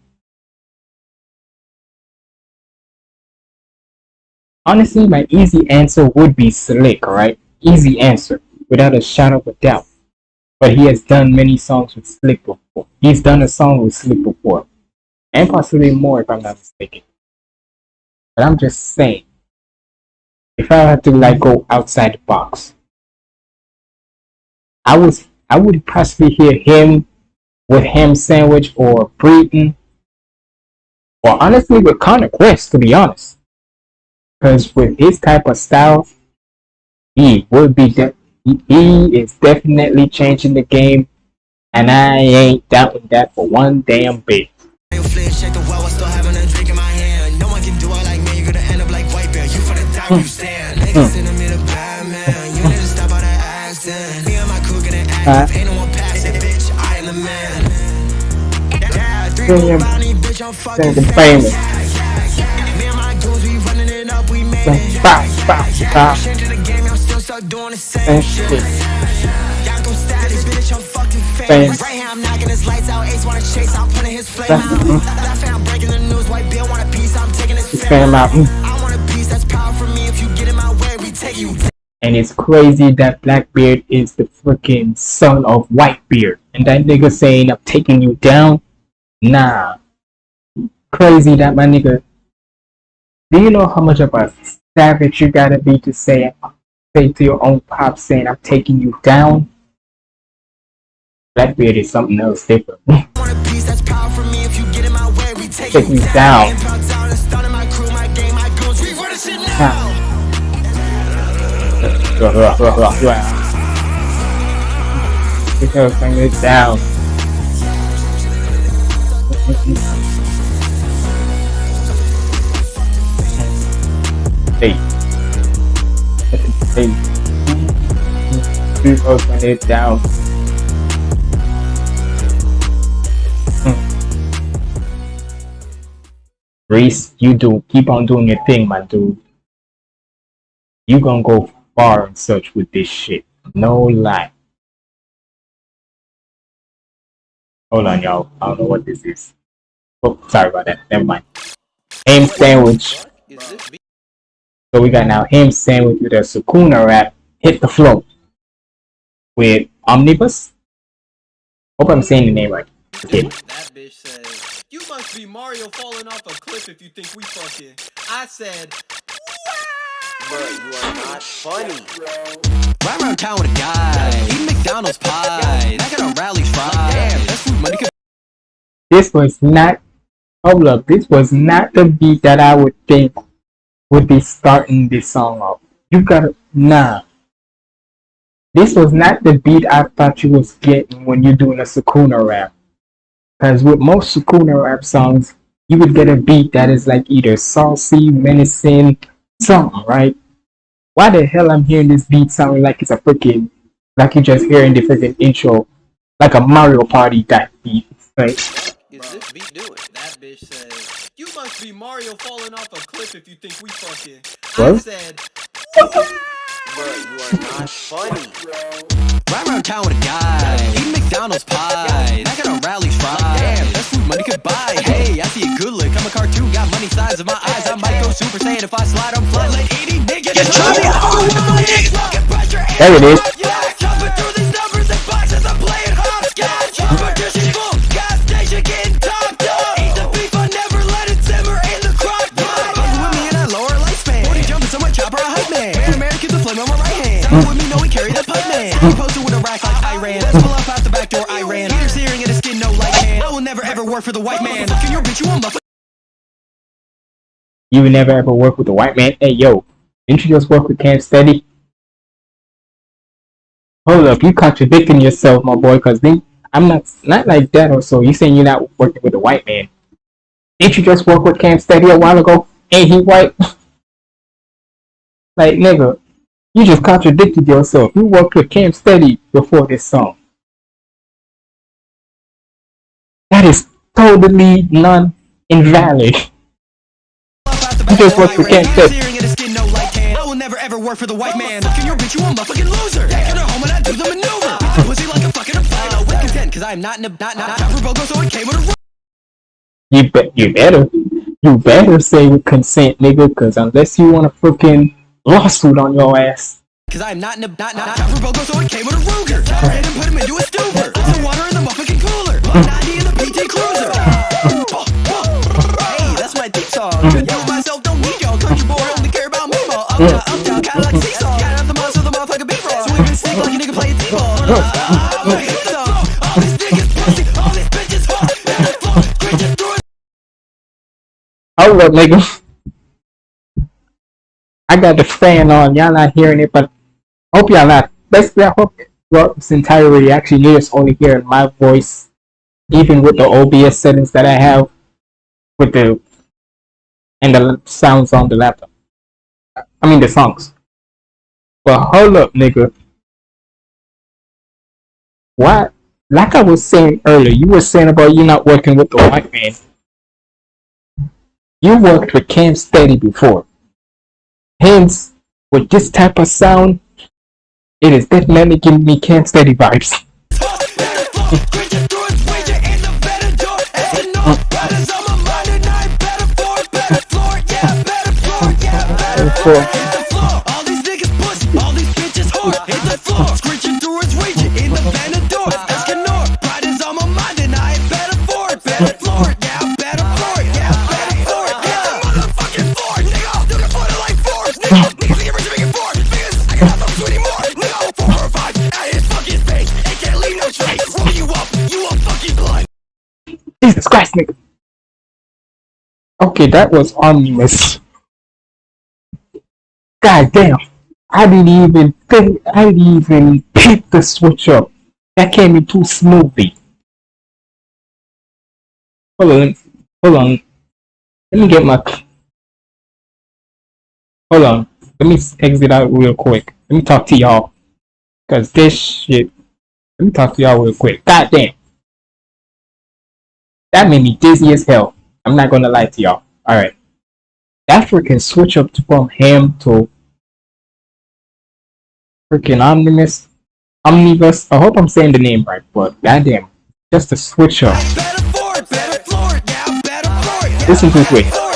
Honestly, my easy answer would be Slick, right? Easy answer, without a shadow of a doubt. But he has done many songs with Slick before. He's done a song with Slick before. And possibly more if I'm not mistaken. But I'm just saying. If I had to like go outside the box, I was I would possibly hear him with ham sandwich or Breton Or honestly with Connor Quest, to be honest. Because with his type of style, he would be he, is definitely changing the game. And I ain't doubting that for one damn bit. Flip, shake the same And famous. Famous. His Fam out. And it's crazy that Blackbeard is the freaking son of Whitebeard. And that nigga saying, I'm taking you down. Nah. Crazy that my nigga. Do you know how much of a savage you gotta be to say, say to your own pop saying, I'm taking you down? Blackbeard is something else different. I want a piece, that's power for me. If you get in my we take, Take you you down. The shit now. Because bring it down. Down. Reese, you do keep on doing your thing, my dude. You gonna go far and such with this shit. No lie. Hold on, y'all. I don't know what this is. Oh, sorry about that. Never mind. Ham sandwich. So we got now ham sandwich with a Sukuna rap. Hit the flow. With Omnibus. Hope I'm saying the name right. Okay. That bitch said, You must be Mario falling off a cliff if you think we fucking. I said, Bro, you are not funny. Ride around town with a guy, eat McDonald's pie. I got a rallies fried. Damn, best food money This was not. Hold. This was not the beat that I would think would be starting this song off. You gotta. Nah. This was not the beat I thought you was getting when you're doing a Sukuna rap. Because with most Sukuna rap songs, you would get a beat that is like either saucy, menacing, something, right? Why the hell I'm hearing this beat sounding like it's a freaking, like you're just hearing the freaking intro, like a Mario Party type beat, right? Is this beat doing? That bitch said, You must be Mario falling off a cliff if you think we fucking. I What? said, Bro, you are not funny. Ride around town with a guy, eat McDonald's pie. I got a rallies fried. Damn, best food money could buy. Hey, I see a good look. I'm a cartoon, got money size of my eyes. I might go Super Saiyan if I slide. I'm fly like 80 niggas. Get There it is. You never ever work with a white man? Hey yo, didn't you just work with Cam Steady? Hold up, you contradicting yourself, my boy, cause then I'm not not like that or so. You saying you're not working with a white man. Didn't you just work with Cam Steady a while ago? Ain't he white? like nigga, you just contradicted yourself. You worked with Cam Steady before this song. That is totally non invalid. You just worked with Cam Steady. I will never ever work for the white man. Fucking your bitch, you a motherfucking loser. Get her home and I do the maneuver. Pussy like a fucking fight. with content, cause I am not in a not not not for Bogo, so it came with a You bet you better you better say consent, nigga, cause unless you want a freaking lawsuit on your ass. Cause I'm not in a not not not for Bogo, so it came with a Ruger. Ran and put him into a stupor. Some water in the motherfucking cooler. 90 in the PT Cruiser. hey, that's my theme song. Country boy only care about. Up down, down, kinda like seesaw. Got out the the and like a nigga t-ball. Song. All these niggas pussy, all these bitches it. Hold up, nigga. I got the fan on. Y'all not hearing it, but hope y'all not. Basically, I hope throughout this entire reaction, you're just only hearing my voice, even with the OBS settings that I have, with the and the sounds on the laptop. I mean the songs. But hold up, nigga. What? Like I was saying earlier, you were saying about you not working with the white man. You worked with Cam Steady before. Hence, with this type of sound, it is definitely giving me Cam Steady vibes. All these niggas pussy, all these bitches hard. Hit the floor, screeching through its region in the Venador. Escanor, pride is on my mind and I ain't better for it. Better floor it, yeah, better floor it, yeah, better floor it, yeah. Motherfucking floor nigga. You can put like Forrest, nigga. Niggas think you're making four. Niggas, I got them two anymore. Nigga, four or five at his fucking face. It can't leave no trace. Roll you up, you a fucking blind. Jesus Christ, nigga. Okay, that was omnibus. God damn. I didn't even think, I didn't even pick the switch up. That came in too smoothly. Hold on, hold on. Let me get my. Hold on. Let me exit out real quick. Let me talk to y'all. Cause this shit. Let me talk to y'all real quick. God damn. That made me dizzy as hell. I'm not gonna lie to y'all. Alright. That freaking switch up from him to freaking Omnibus. Omnibus. I hope I'm saying the name right, but goddamn. Just a switch up. Better floor it, better floor it, yeah, better floor it, yeah. Listen to this way.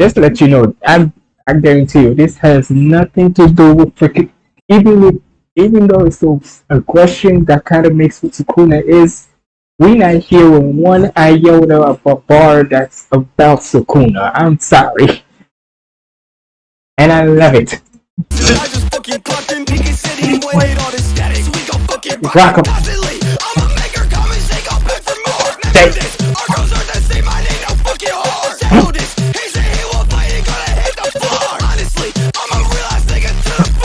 Just to let you know, I I guarantee you, this has nothing to do with freaking. Even with, even though it's a, a question that kind of makes what Sukuna is, we not hearing one iota of a bar that's about Sukuna. I'm sorry, and I love it. I just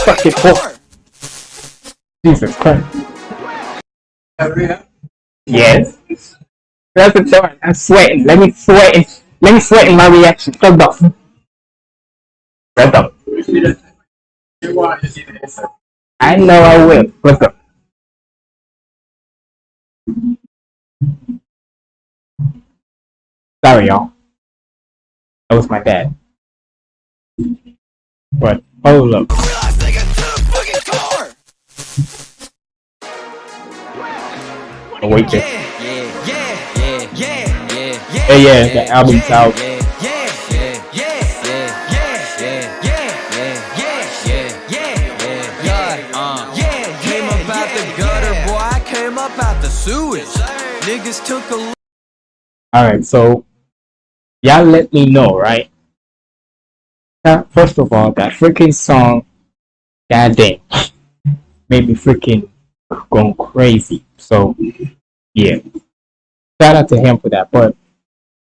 Fucking whore. Jesus Christ. Yes. That's the door. I'm sweating. Let me sweat. in- Let me sweat in my reaction. Shut up. Shut up. I know I will. Let's go. Sorry, y'all. That was my bad. But hold up. Oh, Awaken. Yeah, yeah, yeah, yeah, yeah, yeah. Hey, yeah, the album's out. Yeah. Niggas took a Alright, so y'all let me know, right? yeah, first of all, that freaking song, goddamn. made me freaking going crazy. So, yeah. Shout out to him for that. But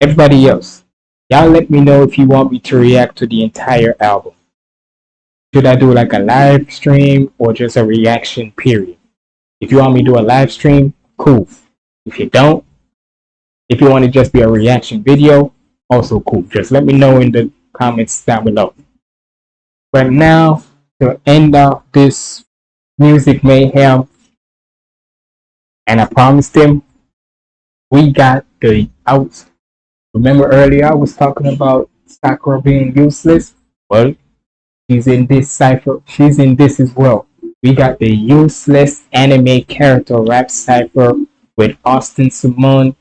everybody else, y'all let me know if you want me to react to the entire album. Should I do like a live stream or just a reaction period? If you want me to do a live stream, cool. If you don't, if you want to just be a reaction video, also cool. Just let me know in the comments down below. But now, to end off this music mayhem, and I promised him, we got the out. Remember earlier I was talking about Sakura being useless? Well, she's in this cipher. She's in this as well. We got the useless anime character rap cipher with Austin Simone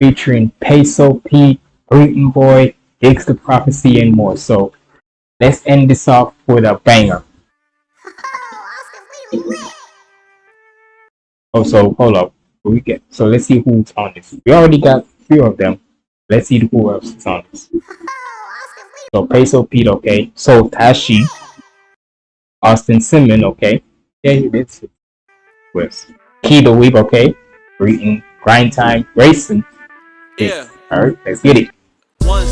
featuring Peso Pete, Breton Boy, Diggs the Prophecy, and more. So let's end this off with a banger. Oh, so hold up. We get so let's see who's on this. We already got three of them. Let's see who else is on this. So Peso Pete, okay. So Tashi, Austin Simon, okay. Yeah, you did. With Kee the Weeb, okay. Breton, Grind Time, racing. Yeah. Alright, let's get it. One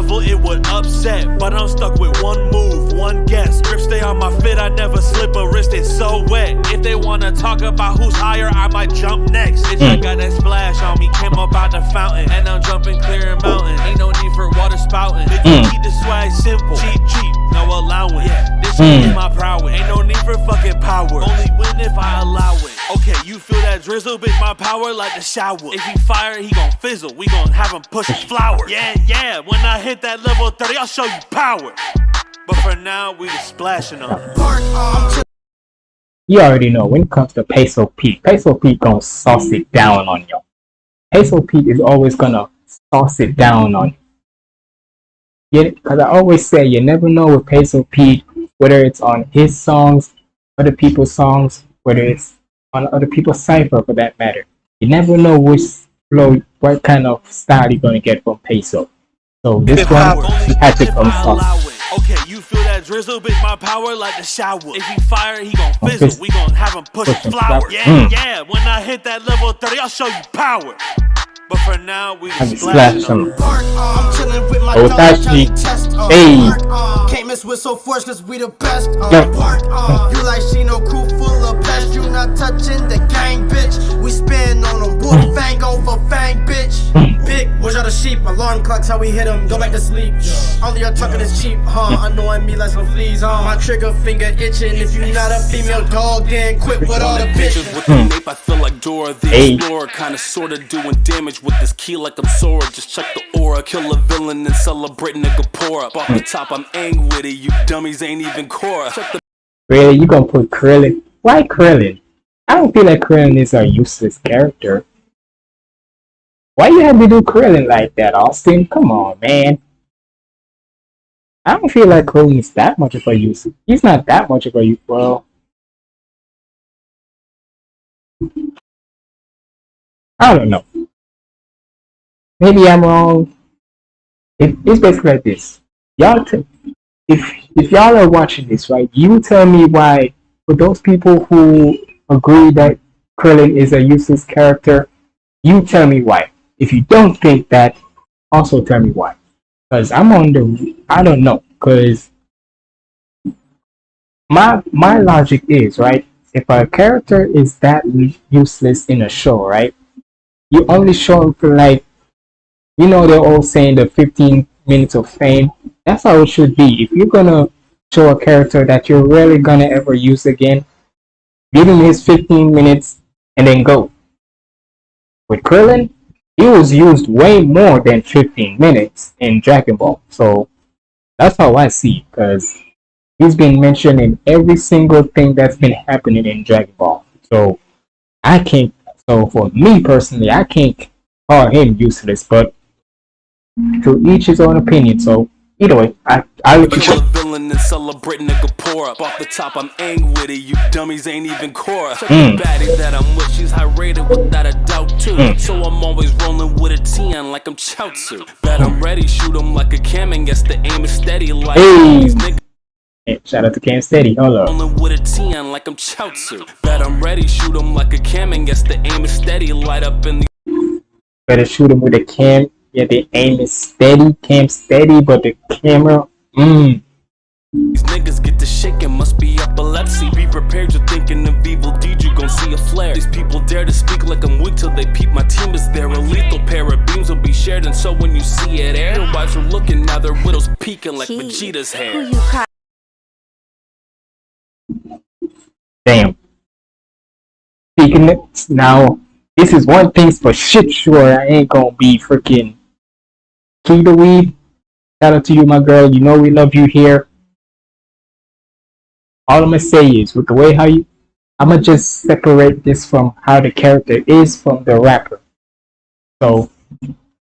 level, it would upset. But I'm stuck with one move, one guess. Grip stay on my fit, I never slip a wrist, it's so wet. If they wanna talk about who's higher, I might jump next. Bitch, I got that splash on me, came up out the fountain. And I'm jumping clear and mountain. Ain't no need for water spouting. Bitch, you Mm. keep the swag simple. Cheap, cheap, no allowance. Yeah, this Mm. is my prowess. Ain't no need for fucking power. Only win if I allow it. Okay, you feel that drizzle, bitch, my power like the shower. If he fire, he gon' fizzle. We gon' have him push flowers. Yeah, yeah, when I hit that level 30, I'll show you power. But for now, we just splashing on. You already know when it comes to Peso Pete, Peso Pete gonna sauce it down on you. Peso Pete is always gonna sauce it down on you. Yeah, because I always say you never know with Peso Pete whether it's on his songs, other people's songs, whether it's on other people's cipher for that matter. You never know which flow, what kind of style you're gonna get from Peso. So this one, he had to come I allow sauce. it. Okay, you feel that drizzle, bitch, my power like the shower. If he fire, he gon' fizz- fizzle. We gon' have him push push flower. flower. Yeah, Mm. yeah, when I hit that level 30, I'll show you power. But for now, we Have just it splash splashing some. I'm chillin' with my Oh, dog, Tashi. Johnny Test. Uh, Hey. park, uh, Can't miss with so force, cause we the best. Uh, Yeah. park, uh, you like she no crew full of pest. You not touching the gang, bitch. We spin on them. Wolf fang over fang, bitch. Big, watch out the sheep. Alarm clocks, how we hit them. Go back to sleep. Only your trucking is cheap, huh? Annoying me like some fleas, huh? My trigger finger itching. If you not a female dog, then quit with all the bitches. with the nape, I feel like Dora the Hey. Explorer. Kinda sorta doing damage with this key like I'm Sora. Just check the aura, kill a villain and celebrate nigga pour up. Off the top, I'm angry with it. You dummies ain't even Cora. Really, you gonna put Krillin? Why Krillin? I don't feel like Krillin is a useless character. Why you have to do Krillin like that, Austin? Come on, man. I don't feel like Krillin is that much of a use. He's not that much of a use. Well, I don't know. Maybe I'm wrong. It, it's basically like this. Y'all, if if y'all are watching this, right, you tell me why. For those people who agree that Krillin is a useless character, you tell me why. If you don't think that, also tell me why. Because I'm on the, I don't know. Because my my logic is right. If a character is that useless in a show, right, you only show him for like, you know, they're all saying the 15 minutes of fame. That's how it should be. If you're gonna show a character that you're really gonna ever use again, give him his 15 minutes and then go. With Krillin, he was used way more than 15 minutes in Dragon Ball. So that's how I see because he's been mentioned in every single thing that's been happening in Dragon Ball. So I can't. So for me personally, I can't call him useless, but to each his own opinion. So either way, I I you kill villain and celebrate nigga pour up. Off the top, I'm ang with it. You dummies ain't even Cora. Mm. baddie that I'm with, she's high rated without a doubt too. Mm. So I'm always rolling with a 10 like I'm Chaozu. Bet I'm ready, shoot 'em like a cam and guess the aim is steady like Hey. these niggas. Shout out to Cam Steady. Hold up. Rolling with a 10 like I'm Chaozu. Bet I'm ready, shoot 'em like a cam and guess the aim is steady. Light up in the Better shoot him with a cam. Yeah, the aim is steady, cam steady, but the camera, mmm. These niggas get to shaking, must be epilepsy. Be prepared, you're thinking of evil deed, you gon' see a flare. These people dare to speak like I'm weak till they peep. My team is there, a lethal pair of beams will be shared. And so when you see it air, your wives are looking, now their widows peeking like Vegeta's hair. Who you? Damn. Speaking it now, this is one thing's for shit sure. I ain't gonna be freaking Kee the Weeb. Shout out to you, my girl. You know we love you here. All I'm gonna say is, with the way how you, I'm gonna just separate this from how the character is from the rapper. So,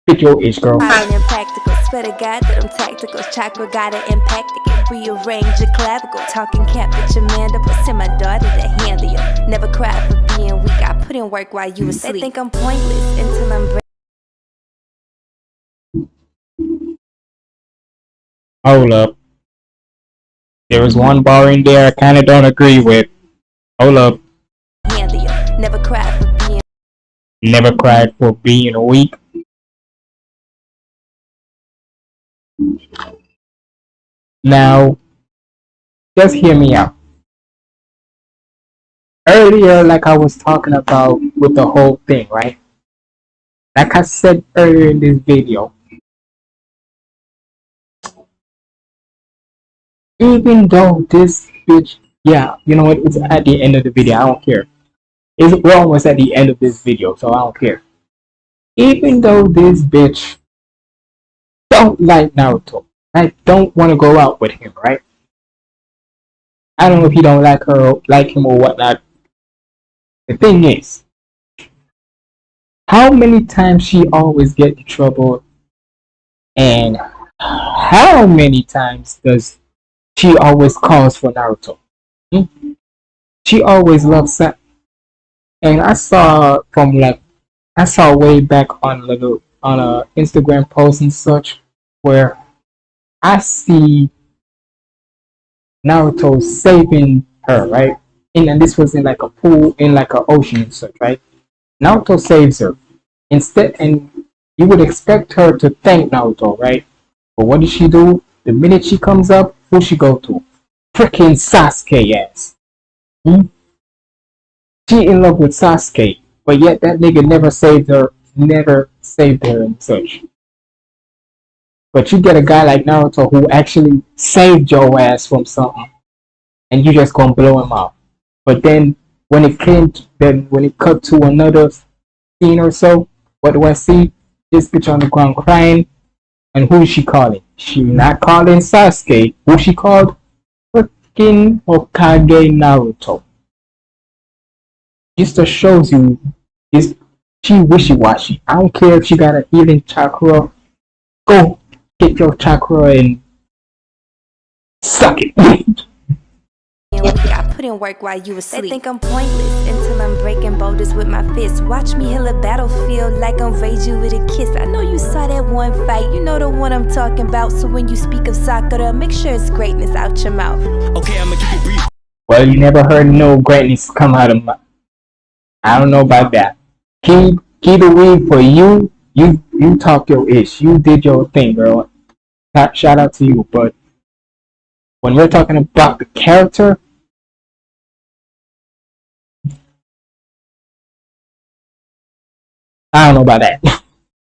pick your age, girl. Fine and practical. Swear to God that I'm tactical. Chakra got it impact it. Rearrange your clavicle. Talking cap with your mandible. Send my daughter to handle you. Never cried for being weak. I put in work while you mm. asleep. They think I'm pointless until I'm. Hold up. There was one bar in there I kinda don't agree with. Hold up. Never cried for being. Never cried for being weak. Now, just hear me out. Earlier, like I was talking about with the whole thing, right? Like I said earlier in this video, even though this bitch, yeah, you know what? It's at the end of the video. I don't care. It's, we're almost at the end of this video, so I don't care. Even though this bitch don't like Naruto, i don't want to go out with him, right? I don't know if he don't like her, like him or whatnot. The thing is, how many times she always get in trouble, and how many times does she always calls for Naruto? Hmm? She always loves that. And I saw from like I saw way back on little on a Instagram post and such where I see Naruto saving her, right? And, and this was in like a pool in like an ocean and such, right? Naruto saves her. Instead and you would expect her to thank Naruto, right? But what does she do? The minute she comes up, who she go to? Freaking Sasuke ass. Hmm? She in love with Sasuke, but yet that nigga never saved her, never saved her and such. But you get a guy like Naruto who actually saved your ass from something, and you just gonna blow him out. But then when it came, to, then when it cut to another scene or so, what do I see? This bitch on the ground crying, and who is she calling? She not calling Sasuke. Who she called? Freaking Hokage Naruto. Just shows you is she wishy washy. I don't care if she got a healing chakra. Go get your chakra and suck it. Being weak. I put in work while you asleep. They think I'm pointless until I'm breaking boulders with my fists. Watch me heal a battlefield like I'm rage you with a kiss. I know you saw that one fight, you know the one I'm talking about. So when you speak of Sakura, make sure it's greatness out your mouth. Okay, I'ma keep it brief. well, you never heard no greatness come out of my. I don't know about that. Keep keep the weed for you. You you talk your ish. You did your thing, girl. Shout- Shout out to you. But when we're talking about the character, I don't know about that.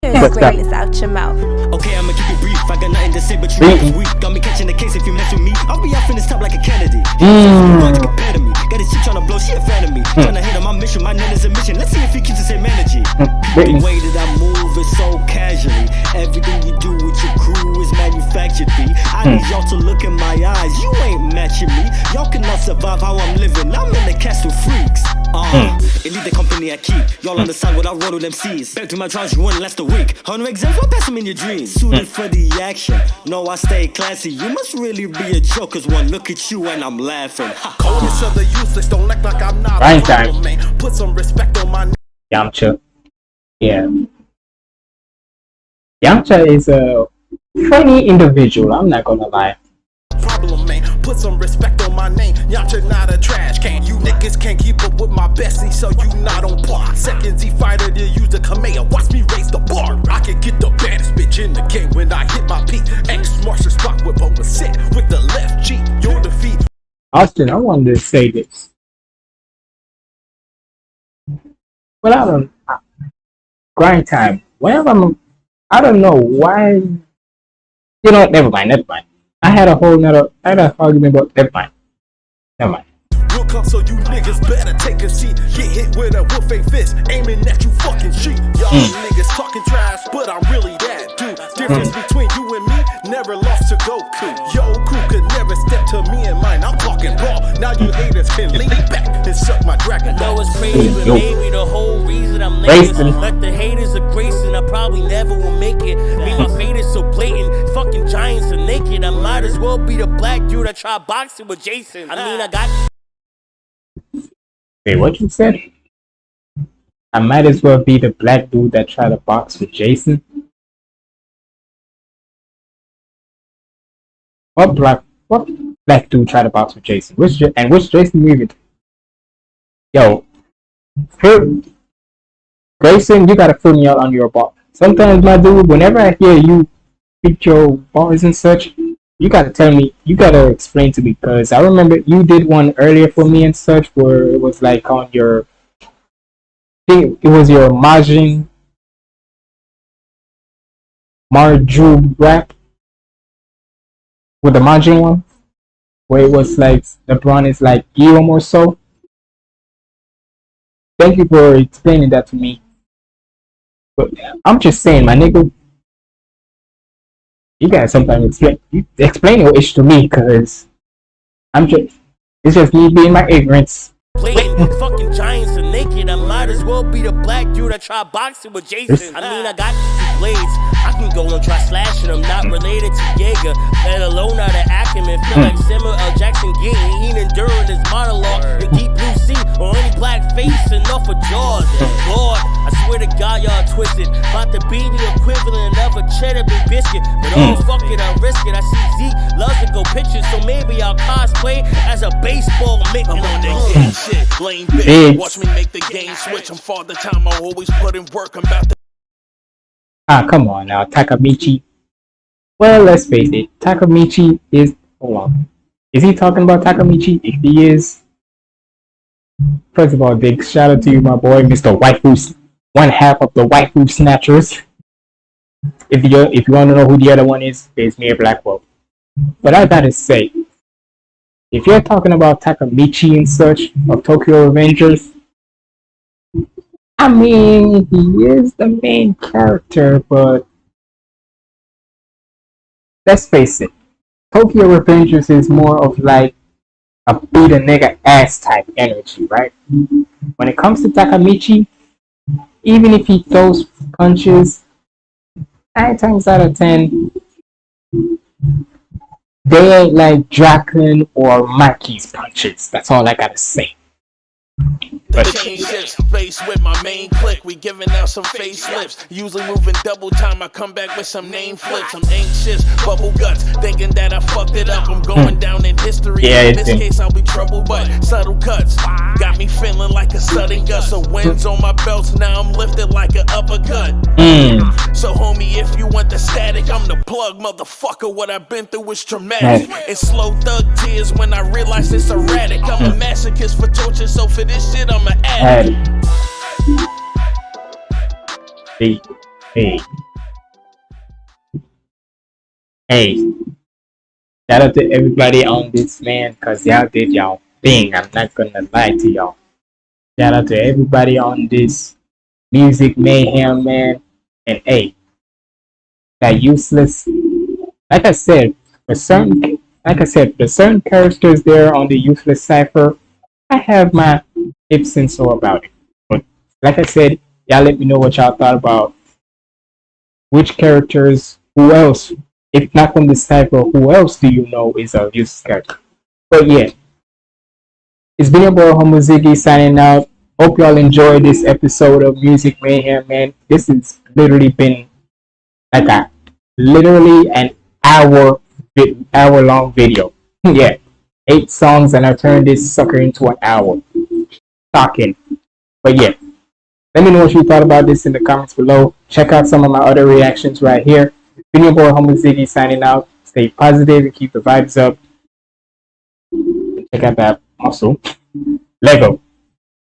Here's What's that? greatness out your mouth. Okay, I'ma keep it brief. I got nothing to say, but you Brief. weak. Got me catching the case if you mess with me. I'll be off in this top like a Kennedy. Mm. You compare to me. Got this shit tryna blow, she a fan of me. Hmm. Tryna hit on my mission, my name is a mission. Let's see if he keeps the same energy. Hmm, the way that I move is so casually. Everything you do with your crew is manufactured, B. I hmm. need y'all to look in my eyes. You ain't matching me. Y'all cannot survive how I'm living. I'm in the castle freaks. Uh, elite the company I keep. Y'all on understand what I roll with them MCs. Back to my charge, you won't last a week. Hundred exams, what pass them in your dreams? Suited for the action. No, I stay classy. You must really be a joke, cause one look at you and I'm laughing. Ha, Call each other useless, don't act like I'm not Right a man. Put some respect on my. Yamcha. Yeah. Yamcha is a funny individual, I'm not gonna lie. problem, man. Put some respect on my name. Yamcha not a trash can. You niggas can't keep up with my bestie, so you not on par. Second Z fighter to use the Kamea. Watch me raise the bar. I can get the baddest bitch in the game when I hit my peak. X marks the spot with over set with the left cheek. Your defeat. Austin, I wanted to say this. Well, I don't. Grind time. Whenever I'm, I don't know why. You know, never mind, never mind. I had a whole nother, I had an argument about. Never mind, never mind. Will come, so you niggas better take a seat. Get hit with a wolf a fist, aiming at you fucking sheep. Y'all hmm. niggas talking trash, but I'm really that dude. Difference hmm. between you and me, never lost to Goku. Yo, crew could never step to me and mine. I'm talking raw. Now you haters can lean back and suck my dragon. know it's crazy, but Yo. maybe the whole reason I'm Racing. late Let the haters are gracing, I probably never will make it. Me, my fate is so blatant, fucking giants are naked. I might as well be the black dude that tried boxing with Jason. I mean, I got Wait, what you said? I might as well be the black dude that tried to box with Jason. What black? What black dude tried to box with Jason? Which and which Jason movie? Yo, Phil- Grayson, you gotta fill me out on your bar. Sometimes, my dude, whenever I hear you speak your bars and such, you gotta tell me, you gotta explain to me, because I remember you did one earlier for me and such, where it was like on your, it was your Majin Marju rap with the Majin one, where it was like LeBron is like Guillaume or so. Thank you for explaining that to me. But I'm just saying, my nigga, you gotta sometimes explain you explain your issue to me, cause I'm just it's just me being my ignorance. blatant, fucking giants are naked. I might as well be the black dude that tried boxing with Jason. I mean, I got two blades. I can go and try slashing them. Not related to Jaeger, let alone out of Ackerman. Feel like hmm. Samuel L. Jackson getting Heenan during his monologue in Deep Blue Sea or any black face enough for jaws. Hmm. Lord, I swear to God, y'all twisted. About to be the equivalent of a cheddar bay biscuit. But oh, fuck it, I'll risk it. I see Zeke loves to go pictures, so maybe I'll cosplay as a baseball mitt. I'm on that game shit, lame bitch. Bitch. Watch me make the game switch. I'm father time. I always put in work. I'm about to Ah, come on now, Takemichi. Well, let's face it, Takemichi is. Hold on. Is he talking about Takemichi? If he is, first of all, big shout out to you, my boy, Mr. Waifu, one half of the Waifu Snatchers. If you if you want to know who the other one is, it's Mayor Blackwell. But I gotta say, if you're talking about Takemichi and such of Tokyo Revengers, I mean, he is the main character, but let's face it, Tokyo Revengers is more of like a beat a nigga ass type energy, right? When it comes to Takemichi, even if he throws punches, nine times out of ten, they ain't like Draken or Mikey's punches. That's all I gotta say. But Change shifts, face with my main click. We giving out some facelifts. Usually moving double time. I come back with some name flips. I'm anxious, bubble guts, thinking that I fucked it up. I'm going down in history. Yeah, in this been- case, I'll be trouble, but subtle cuts got me feeling like a sudden gust of winds on my belts. Now I'm lifted like an uppercut. mm, So, homie, if you want the static, I'm the plug, motherfucker. What I've been through is traumatic. It's slow thug tears when I realize it's erratic. I'm a masochist for torture, so for this shit, I'm an addict. Hey, hey, hey! Shout out to everybody on this man, cause y'all did y'all thing. I'm not gonna lie to y'all. Shout out to everybody on this music mayhem, man. And hey, that useless. Like I said, for certain, like I said, the certain characters there on the useless cipher, I have my ifs and so about it. But like I said, y'all let me know what y'all thought about which characters, who else, if not from this cipher, who else do you know is a useless character? But yeah, it's been your boy Homo Ziggy signing out. Hope y'all enjoyed this episode of Music Mayhem, man. This has literally been like a literally an hour hour long video. yeah, eight songs, and I turned this sucker into an hour talking. But yeah, let me know what you thought about this in the comments below. Check out some of my other reactions right here. Been your boy Homo Ziggy signing out. Stay positive and keep the vibes up. Check out that muscle. Lego.